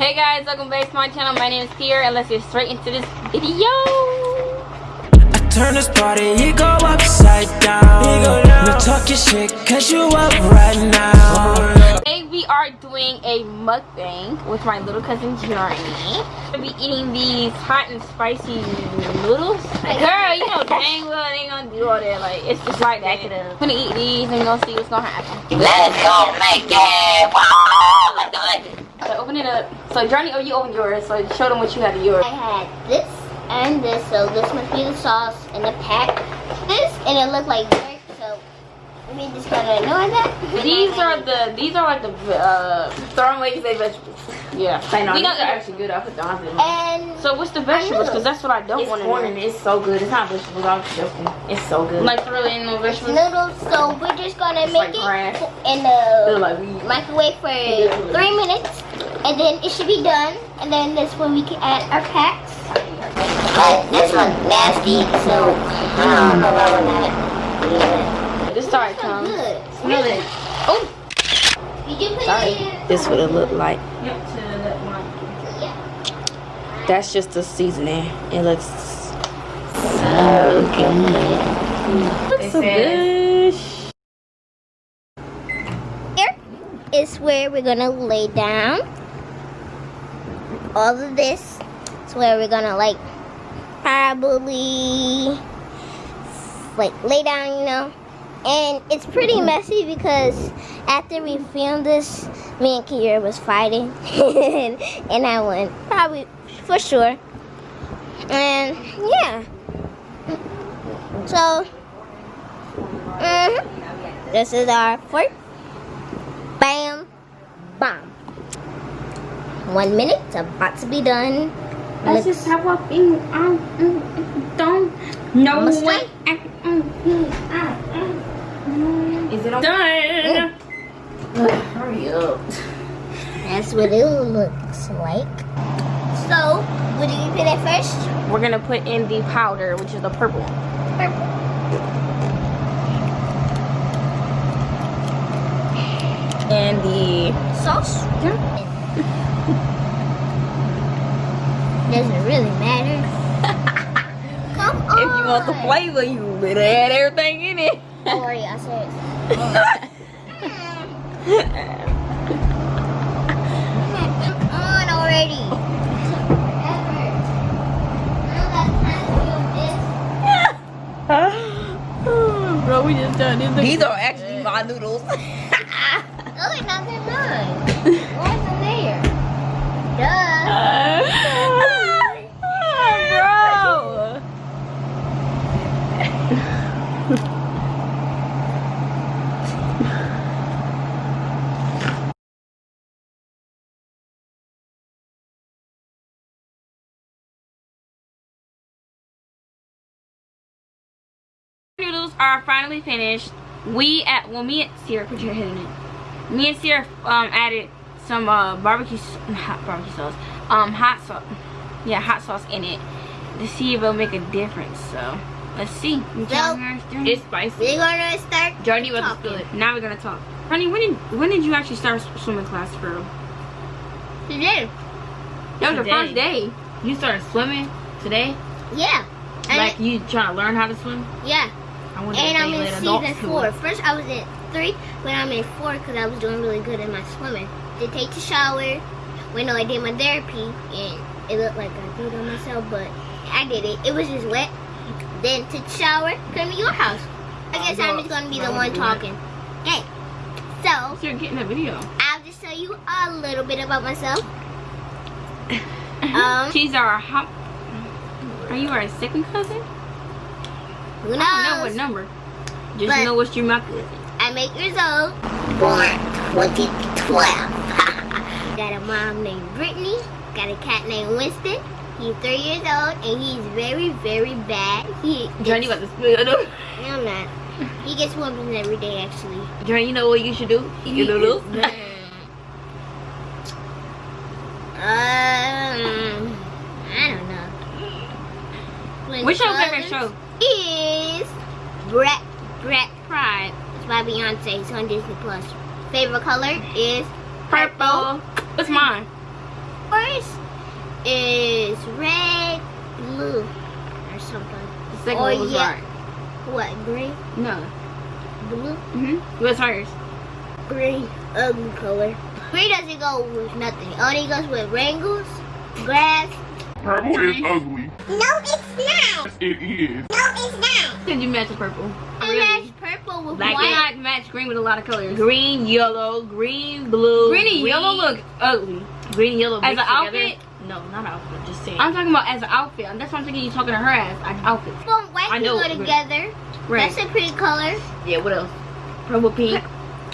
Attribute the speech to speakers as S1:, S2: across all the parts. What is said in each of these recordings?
S1: Hey guys, welcome back to my channel. My name is Kiera and let's get straight into this video.
S2: I Turn this party, you go upside down. No talking shit, cause you up right now.
S1: Today we are doing a mukbang with my little cousin Journey. We'll be eating these hot and spicy noodles. Girl, you know dang well they ain't gonna do all that. Like, it's just like that. I'm gonna eat these and we're gonna see what's gonna happen.
S3: Let's go make it. Wow, it.
S1: So open it up. So Johnny, oh you open yours. So show them what you had in yours.
S4: I had this and this, so this must be the sauce in the pack. This and it looked like dirt, so we just gotta know that.
S1: These are the these are like the uh throw away say vegetables. Yeah,
S5: I know,
S1: We
S5: these
S1: got-
S5: are actually good. I put them on them.
S4: And
S1: So what's the vegetables? Because that's what I don't
S5: It's
S1: want
S5: corn
S1: to
S5: and
S1: know.
S5: it's so good. It's not vegetables, I'm joking. It's so good.
S1: Like really ain't no vegetables.
S4: noodles, so we're just gonna
S5: It's
S4: make
S5: like grass.
S4: it in the
S5: like
S4: microwave for three minutes, and then it should be done. And then that's when we can add our packs.
S3: But this one's nasty, so I don't know about that.
S1: This started
S4: So
S1: come.
S4: good.
S1: Smell it. Oh.
S4: Did you
S1: Sorry.
S4: it in?
S5: This what it look like.
S1: Yep, to that one.
S5: That's just the seasoning. It looks
S3: So good.
S5: looks so good.
S4: Here is where we're gonna lay down. All of this is where we're gonna like probably like lay down, you know. And it's pretty messy because after we filmed this, me and Kiera was fighting, and, I won probably for sure. And yeah, so mhm. this is our fork. Bam, bam. One minute, it's about to be done.
S1: That's
S4: Let's-
S1: just how I feel. I mm, mm, don't know
S4: Almost
S1: what.
S5: Mm, is it on?
S1: Done. Oh.
S5: Hurry up.
S4: That's what it looks like. So, what do you put at first?
S1: We're gonna put in the powder, which is the purple.
S4: Purple.
S1: And the
S4: Sauce. Doesn't really matter. Come on.
S1: if you want the flavor, you better add everything in it.
S4: Don't worry, I said. Come on already.
S1: Bro, we just done this.
S5: These are actually my noodles.
S4: Oh, it's not that mine. Why isn't there? Duh.
S1: bro. Noodles are finally finished. We at well me and Sierra put your head in it. Me and Sierra um added some uh barbecue s- hot barbecue sauce. Um hot sauce. Yeah, hot sauce in it to see if it'll make a difference. So let's see. You
S4: So.
S5: It's spicy.
S4: We're gonna start.
S5: Journey was
S4: Talking.
S5: good.
S1: Now we're gonna talk. Honey, when did when did you actually start swimming class for real?
S4: Today.
S1: That was the
S5: Today.
S1: first day.
S5: You started swimming today?
S4: Yeah. And
S5: Like you trying to learn how to swim?
S4: yeah.
S5: I wonder
S4: And I'm in season four.
S5: it.
S4: First, I was in three, but I'm in four because I was doing really good in my swimming. Did take the shower. Wait, no, I did my therapy, and it looked like I did it on myself, but I did it. It was just wet. Then took the shower, come to your house. I guess I'm just gonna be the one talking. Okay. So
S1: So you're getting a video.
S4: I'll just tell you a little bit about myself. Um,
S1: She's our hop. Are you our second cousin?
S4: Who
S1: I don't know what number. Just
S4: But-
S1: know what you're my.
S4: I'm eight years old.
S3: Born 2012.
S4: Got a mom named Brittany. Got a cat named Winston. He's three years old and he's very, very bad. He
S5: Journey about to spill
S4: No, I'm not. He gets whoopings every day, actually.
S5: Journey, you know what you should do? You your noodles.
S4: Um, I don't know. When
S1: What's your favorite show?
S4: Is Brett Brett Pride. It's by Beyonce. It's on Disney Plus. Favorite color is
S1: Purple. What's mine?
S4: First is red, blue, or something.
S1: The second
S4: Or
S1: one was
S4: yeah.
S1: right.
S4: What, green,
S1: No.
S4: blue?
S1: Mm-hmm. What's hers?
S4: Green, ugly color. Green doesn't go with nothing. Only goes with wrangles, grass.
S6: Purple is ugly.
S4: No, it's not.
S6: It is.
S4: No, it's not.
S1: Did you match the purple?
S4: You match purple with
S1: Like,
S4: white.
S1: why not match green with a lot of colors?
S5: Green, yellow, green, blue.
S1: Green and yellow look ugly.
S5: Green, yellow.
S1: As
S5: mixed
S1: an
S5: together.
S1: outfit?
S5: No, not outfit. Just saying.
S1: I'm talking about as an outfit. That's what I'm thinking you're talking to her as an outfit.
S4: Purple and white
S5: I
S4: can
S5: know
S4: go together.
S1: Right.
S4: That's a pretty color.
S5: yeah. What else? Purple, pink.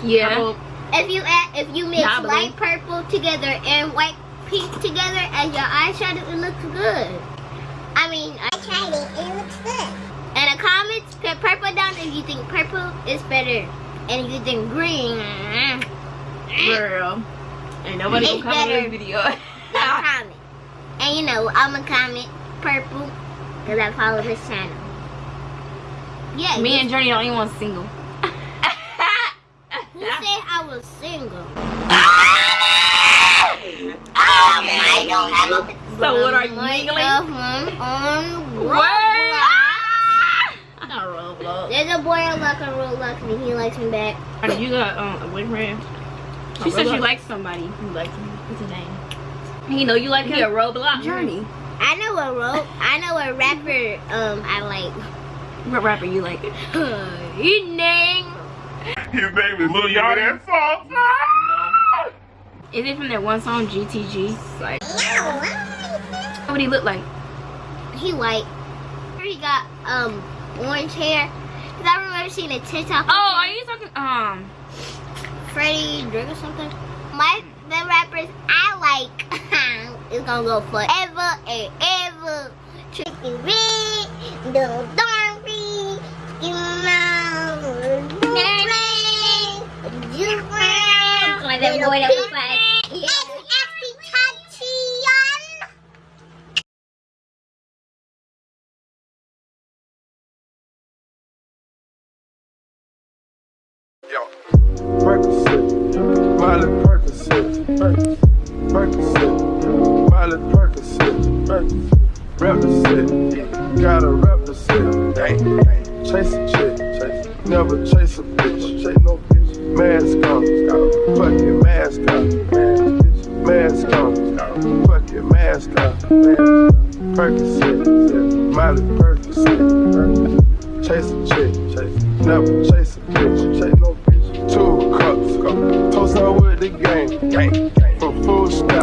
S1: Yeah.
S5: Purple.
S4: If you add, if you mix
S5: Nah,
S4: light purple together and white pink together as your eyeshadow, it looks good. I mean, I tried it. It looks good. In the comments, put purple down if you think purple is better, and if you think green, mm,
S5: Girl. Ain't nobody gonna comment
S4: better.
S5: this video.
S4: comment. And you know, I'm gonna comment purple because I follow this channel. Yeah.
S1: Me and Journey the only one single.
S4: who said I was single?
S3: I don't have a
S5: so what are you
S4: Like,
S5: giggling?
S4: uh, um, on
S1: What?
S4: Roblox.
S5: Not Roblox.
S4: There's a boy I like on Roblox and he likes me back.
S5: Honey, You got um, a boyfriend?
S1: She said she likes somebody.
S5: You like him? What's his name?
S1: He know you like
S5: He a
S1: him.
S5: Roblox.
S1: Journey.
S4: I know a ro- I know a rapper um I like.
S1: What rapper you like?
S4: His name
S6: His name is Lil Yachty. That song.
S1: Is it from that one song GTG? Like, what he look like?
S4: he white. He got um orange hair. Cause I remember seeing a TikTok.
S1: Oh, are you talking? Um,
S4: Freddie Drake or something. My the rappers I like is gonna go forever and ever. Trippie Redd, Little Dorothy, you know, you like that boy that
S7: Miley Percocet, Percocet, represent, yeah. gotta represent. Dang, dang. Chase a chick, never chase a bitch, chase no bitch. Mask on, fucking mask on, mask on, fucking mask on. Percocet, Miley Percocet, chase a chick, never chase.